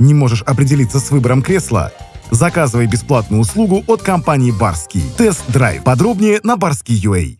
Не можешь определиться с выбором кресла? Заказывай бесплатную услугу от компании «Барский». Тест-драйв. Подробнее на barski.ua.